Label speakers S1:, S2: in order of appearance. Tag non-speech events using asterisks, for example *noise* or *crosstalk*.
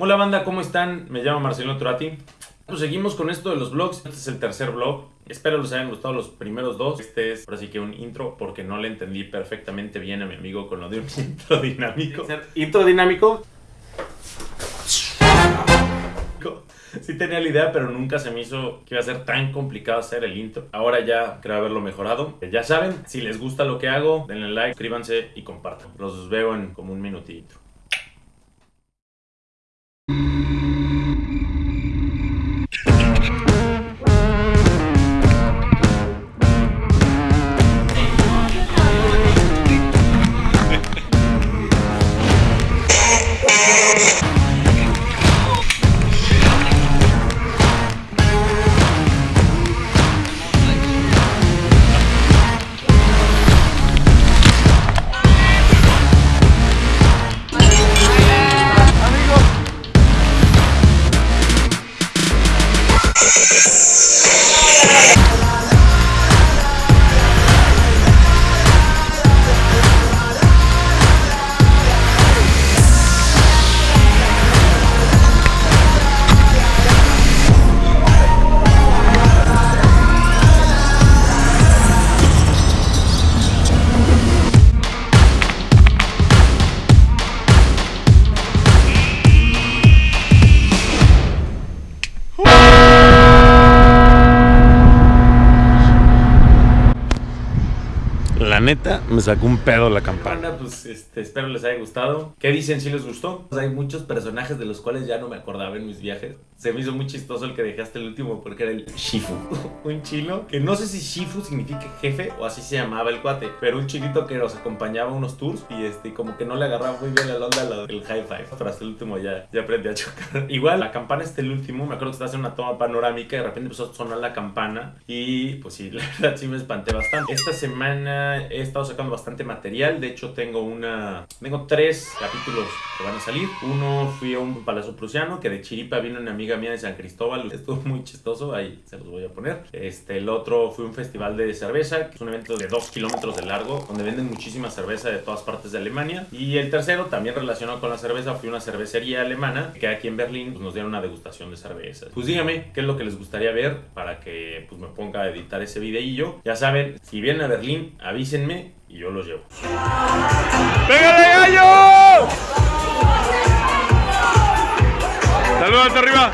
S1: Hola banda, ¿cómo están? Me llamo Marcelo Turati. Pues seguimos con esto de los vlogs. Este es el tercer vlog. Espero les hayan gustado los primeros dos. Este es ahora sí que un intro porque no le entendí perfectamente bien a mi amigo con lo de un intro dinámico.
S2: Intro dinámico.
S1: Sí tenía la idea, pero nunca se me hizo que iba a ser tan complicado hacer el intro. Ahora ya creo haberlo mejorado. Ya saben, si les gusta lo que hago, denle like, suscríbanse y compartan. Los veo en como un minutito. you La neta, me sacó un pedo la campana. Pues este, espero les haya gustado. ¿Qué dicen si les gustó? Pues hay muchos personajes de los cuales ya no me acordaba en mis viajes. Se me hizo muy chistoso el que dejaste el último porque era el Shifu. *laughs* un chino que no sé si Shifu significa jefe o así se llamaba el cuate. Pero un chinito que nos acompañaba a unos tours y este, como que no le agarraba muy bien la onda del high five. Pero hasta el último ya, ya aprendí a chocar. *laughs* Igual, la campana este el último. Me acuerdo que estaba haciendo una toma panorámica y de repente empezó a sonar la campana. Y pues sí, *laughs* la verdad sí me espanté bastante. Esta semana he estado sacando bastante material. De hecho, tengo una. Tengo tres capítulos que van a salir. Uno fui a un palacio prusiano que de Chiripa vino una amiga mía de San Cristóbal. *laughs* Estuvo muy chistoso. Ahí se los voy a poner. Este, el otro fue un festival de cerveza, que es un evento de dos kilómetros de largo, donde venden muchísima cerveza de todas partes de Alemania. Y el tercero, también relacionado con la cerveza, fue una cervecería alemana que aquí en Berlín pues, nos dieron una degustación de cervezas. Pues díganme qué es lo que les gustaría ver para que pues, me ponga a editar ese videillo. Ya saben, si vienen a Berlín, avísenme y yo los llevo.
S2: ¡Pégale gallo! Saludos arriba.